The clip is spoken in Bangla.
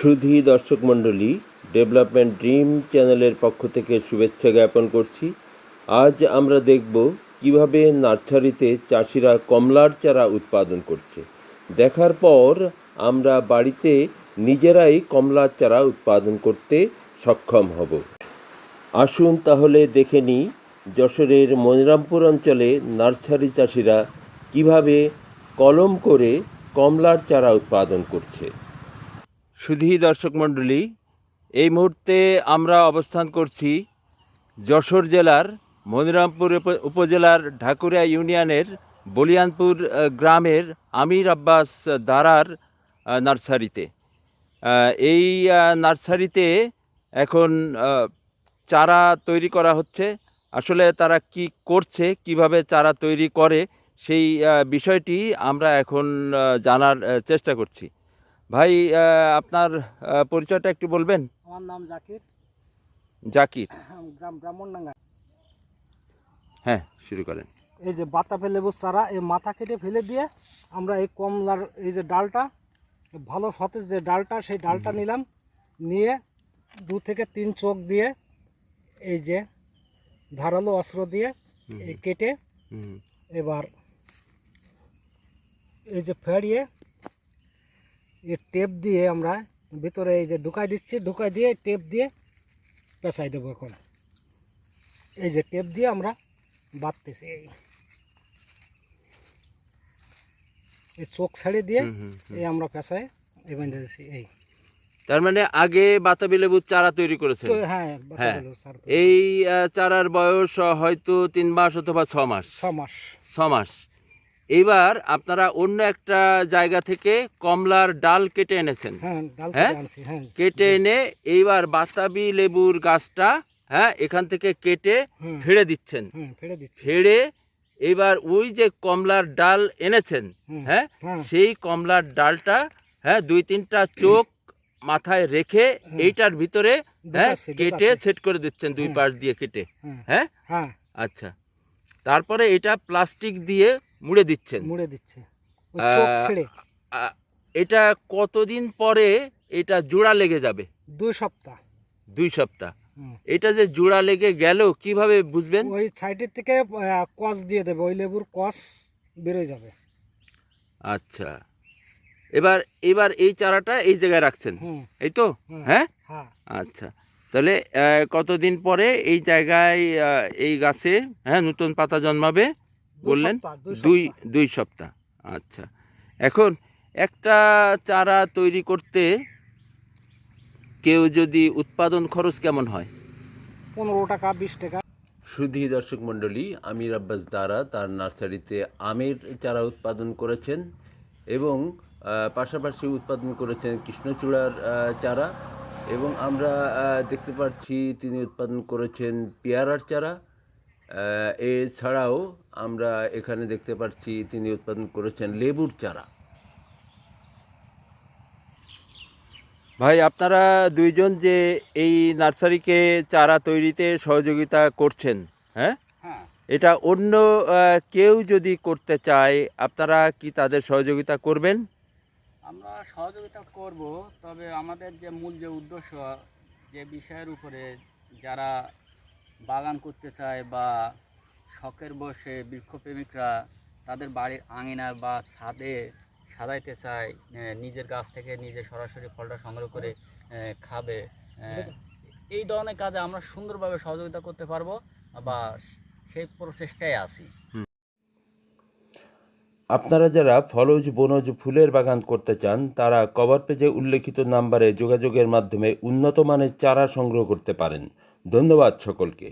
সুধী দর্শক মণ্ডলী ডেভেলপমেন্ট ড্রিম চ্যানেলের পক্ষ থেকে শুভেচ্ছা জ্ঞাপন করছি। আজ আমরা দেখব কীভাবে নার্সারিতে চাষিরা কমলার চারা উৎপাদন করছে। দেখার পর আমরা বাড়িতে নিজেরাই কমলার চারা উৎপাদন করতে সক্ষম হব। আসুন তাহলে দেখে নিই যশোরের মনিরামপুর অঞ্চলে নার্সারি চাষিরা কীভাবে কলম করে কমলার চারা উৎপাদন করছে। সুধী দর্শক মণ্ডলী, এই মুহূর্তে আমরা অবস্থান করছি যশোর জেলার মনিরামপুর উপজেলার ঢাকুরিয়া ইউনিয়নের বলিয়ানপুর গ্রামের আমির আব্বাস দারার নার্সারিতে। এই নার্সারিতে এখন চারা তৈরি করা হচ্ছে। আসলে তারা কি করছে, কীভাবে চারা তৈরি করে, সেই বিষয়টি আমরা এখন জানার চেষ্টা করছি। ভাই আপনার পরিচয়টা একটু বলবেন? আমার নাম জাকির। জাকির। গ্রাম ব্রাহ্মণডাঙ্গা। হ্যাঁ শুরু করেন। এই যে বাতাপে লেবুর চারা এই মাথা কেটে ফেলে দিয়ে আমরা এই কমলার এই যে ডালটা ভালো সতেজ যে ডালটা সেই ডালটা নিলাম। নিয়ে দু থেকে তিন চোখ দিয়ে এই যে ধারালো অস্ত্র দিয়ে এই কেটে এবার এই যে ফেড়িয়ে এই টেপ দিয়ে আমরা ভিতরে এই যে ঢুকাই দিচ্ছি ঢুকাই দিয়ে টেপ দিয়ে পেঁচাই দেবো এখন। এই যে টেপ দিয়ে আমরা বাঁধতেছি এই। এই চোখ ছাড়িয়ে দিয়ে। এই আমরা পেঁচাই এই বেঁধে দিচ্ছি এই। তার মানে আগে বাতাবি লেবুর চারা তৈরি করেছেন? তো হ্যাঁ হ্যাঁ। এই চারার বয়স হয়তো তিন মাস অথবা ছ মাস। ছ মাস। ছ মাস। এইবার আপনারা অন্য একটা জায়গা থেকে কমলার ডাল কেটে এনেছেন। হ্যাঁ হ্যাঁ? কেটে হ্যাঁ। এনে এইবার বাতাবি লেবুর গাছটা হ্যাঁ এখান থেকে কেটে ফেড়ে দিচ্ছেন। ফেড়ে এবার ওই যে কমলার ডাল এনেছেন হ্যাঁ হ্যাঁ। সেই কমলার ডালটা হ্যাঁ দুই তিনটা চোখ মাথায় রেখে এইটার ভিতরে হ্যাঁ কেটে সেট করে দিচ্ছেন দুই। পাশ দিয়ে কেটে হ্যাঁ। আচ্ছা। তারপরে এটা প্লাস্টিক দিয়ে মুড়ে দিচ্ছেন। মুড়ে দিচ্ছে। ওই চোখ ছেড়ে। আ- এটা কতদিন পরে এটা জোড়া লেগে যাবে? দুই সপ্তাহ। দুই সপ্তাহ। হুম। এটা যে জোড়া লেগে গেল কীভাবে বুঝবেন? ওই সাইডের থেকে আহ, কস দিয়ে দেবে। ওই লেবুর কস বেরোয় যাবে। আচ্ছা। এবার এবার এই চারাটা এই জায়গায় রাখছেন? হুম। এই তো? হুম। হ্যাঁ? হ্যাঁ। আচ্ছা। তাহলে আহ, কতদিন পরে এই জায়গায় আহ, এই গাছে হ্যাঁ নতুন পাতা জন্মাবে? বললেন? দুই দুই সপ্তাহ। আচ্ছা। এখন একটা চারা তৈরি করতে কেউ যদি উৎপাদন খরচ কেমন হয়? পনেরো টাকা বিশ টাকা। সুধী দর্শক মণ্ডলী আমির আব্বাস দ্বারা তার নার্সারিতে আমের চারা উৎপাদন করেছেন এবং পাশাপাশি উৎপাদন করেছেন কৃষ্ণচূড়ার চারা এবং আমরা দেখতে পাচ্ছি তিনি উৎপাদন করেছেন পেয়ারার চারা। এছাড়াও আমরা এখানে দেখতে পাচ্ছি তিনি উৎপাদন করেছেন লেবুর চারা। ভাই আপনারা দুইজন যে এই নার্সারিকে চারা তৈরিতে সহযোগিতা করছেন হ্যাঁ? হ্যাঁ। এটা অন্য কেউ যদি করতে চায় আপনারা কি তাদের সহযোগিতা করবেন? আমরা সহযোগিতা করব তবে আমাদের যে মূল যে উদ্দেশ্য যে বিষয়ের উপরে যারা বাগান করতে চায় বা শখের বসে বৃক্ষপ্রেমিকরা তাদের বাড়ির আঙিনা বা ছাদে সাজাইতে চায় নিজের গাছ থেকে নিজে সরাসরি ফলটা সংগ্রহ করে খাবে এই ধরনের কাজে আমরা সুন্দরভাবে সহযোগিতা করতে পারব বা সেই প্রচেষ্টায় আছি। আপনারা যারা ফলজ, বনজ, ফুলের বাগান করতে চান, তারা কভার পেজে উল্লেখিত নাম্বারে যোগাযোগের মাধ্যমে উন্নত মানের চারা সংগ্রহ করতে পারেন। ধন্যবাদ সকলকে।